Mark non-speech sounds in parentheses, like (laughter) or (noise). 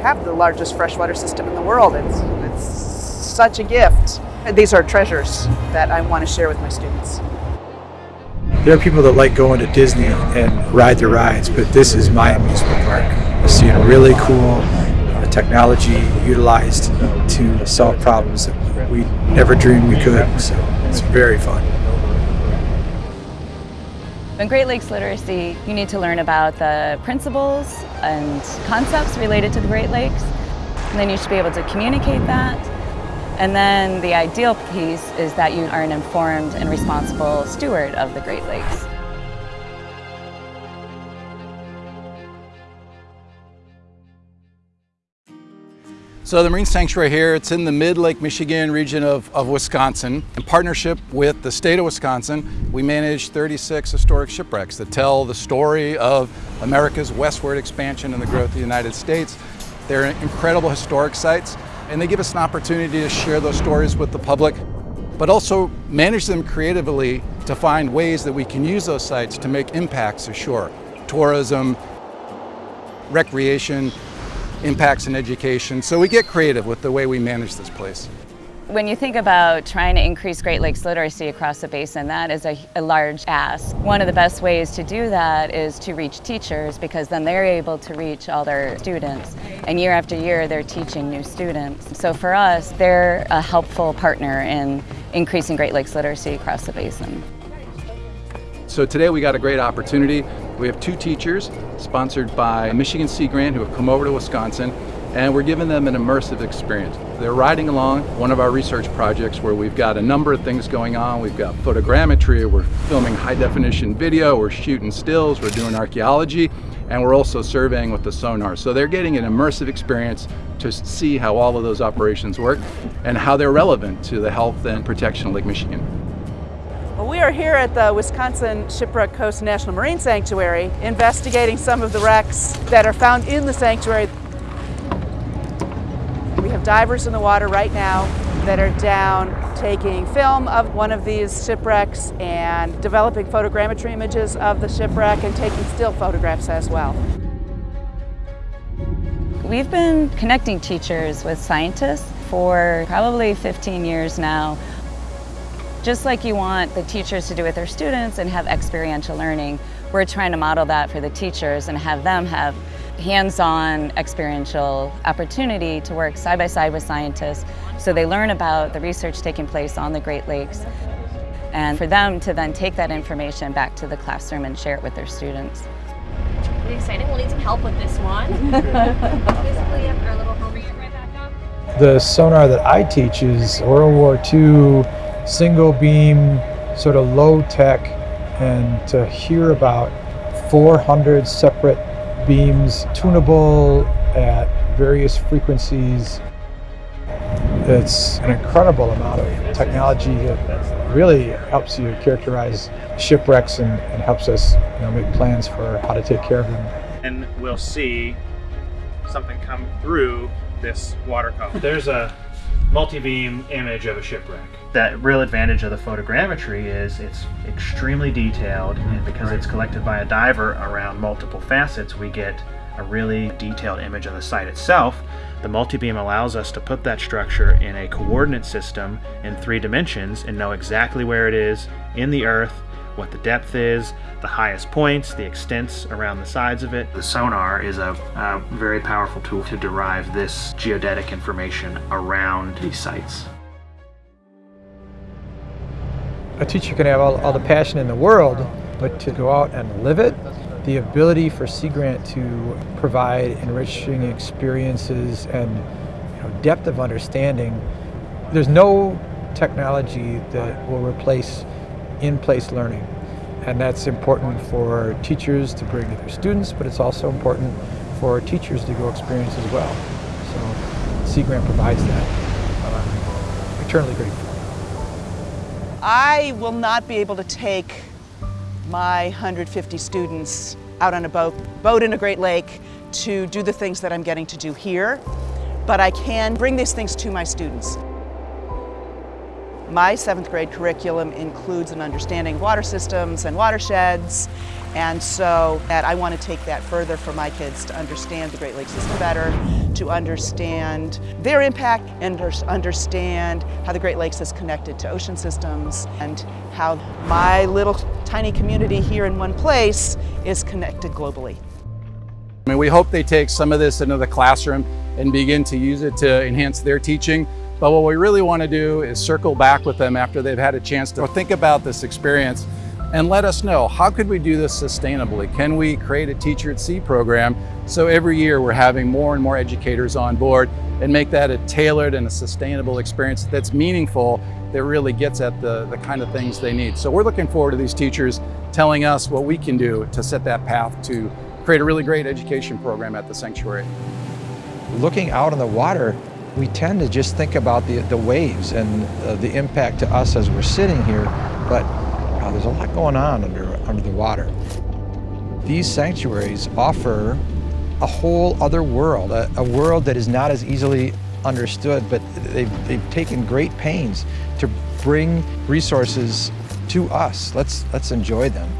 have the largest freshwater system in the world. It's, it's such a gift. These are treasures that I want to share with my students. There are people that like going to Disney and ride the rides, but this is my amusement park. Seeing really cool uh, technology utilized to solve problems that we never dreamed we could. So it's very fun. In Great Lakes Literacy, you need to learn about the principles and concepts related to the Great Lakes. And then you should be able to communicate that. And then the ideal piece is that you are an informed and responsible steward of the Great Lakes. So the Marine Sanctuary here, it's in the mid-Lake Michigan region of, of Wisconsin. In partnership with the state of Wisconsin, we manage 36 historic shipwrecks that tell the story of America's westward expansion and the growth of the United States. They're incredible historic sites, and they give us an opportunity to share those stories with the public, but also manage them creatively to find ways that we can use those sites to make impacts ashore. Tourism, recreation, impacts in education. So we get creative with the way we manage this place. When you think about trying to increase Great Lakes literacy across the basin, that is a, a, large ask. One of the best ways to do that is to reach teachers because then they're able to reach all their students. And year after year, they're teaching new students. So for us, they're a helpful partner in increasing Great Lakes literacy across the basin. So today we got a great opportunity. We have two teachers sponsored by Michigan Sea Grant who have come over to Wisconsin and we're giving them an immersive experience. They're riding along one of our research projects where we've got a number of things going on. We've got photogrammetry, we're filming high definition video, we're shooting stills, we're doing archaeology, and we're also surveying with the sonar. So they're getting an immersive experience to see how all of those operations work and how they're relevant to the health and protection of Lake Michigan. Are here at the Wisconsin Shipwreck Coast National Marine Sanctuary investigating some of the wrecks that are found in the sanctuary. We have divers in the water right now that are down taking film of one of these shipwrecks and developing photogrammetry images of the shipwreck and taking still photographs as well. We've been connecting teachers with scientists for probably 15 years now. Just like you want the teachers to do with their students and have experiential learning, we're trying to model that for the teachers and have them have hands-on experiential opportunity to work side by side with scientists so they learn about the research taking place on the Great Lakes and for them to then take that information back to the classroom and share it with their students. Pretty exciting. We'll need some help with this one. (laughs) Basically, our little homie right back up. The sonar that I teach is World War II single beam, sort of low tech, and to hear about 400 separate beams tunable at various frequencies. It's an incredible amount of technology that really helps you characterize shipwrecks and, and helps us you know, make plans for how to take care of them. And we'll see something come through this water column. There's a multi-beam image of a shipwreck. That real advantage of the photogrammetry is it's extremely detailed and because it's collected by a diver around multiple facets we get a really detailed image of the site itself. The multi-beam allows us to put that structure in a coordinate system in three dimensions and know exactly where it is in the earth what the depth is, the highest points, the extents around the sides of it. The sonar is a, a very powerful tool to derive this geodetic information around these sites. A teacher can have all, all the passion in the world, but to go out and live it, the ability for Sea Grant to provide enriching experiences and you know, depth of understanding, there's no technology that will replace in-place learning. And that's important for teachers to bring to their students, but it's also important for teachers to go experience as well. So Sea Grant provides that. Uh, eternally grateful. I will not be able to take my 150 students out on a boat, boat in a Great Lake to do the things that I'm getting to do here, but I can bring these things to my students. My seventh grade curriculum includes an understanding of water systems and watersheds, and so that I want to take that further for my kids to understand the Great Lakes system better, to understand their impact and understand how the Great Lakes is connected to ocean systems and how my little tiny community here in one place is connected globally. I mean, we hope they take some of this into the classroom and begin to use it to enhance their teaching. But what we really want to do is circle back with them after they've had a chance to think about this experience and let us know how could we do this sustainably? Can we create a Teacher at Sea program so every year we're having more and more educators on board and make that a tailored and a sustainable experience that's meaningful that really gets at the, the kind of things they need. So we're looking forward to these teachers telling us what we can do to set that path to create a really great education program at the sanctuary. Looking out on the water, we tend to just think about the, the waves and uh, the impact to us as we're sitting here, but uh, there's a lot going on under, under the water. These sanctuaries offer a whole other world, a, a world that is not as easily understood, but they've, they've taken great pains to bring resources to us. Let's, let's enjoy them.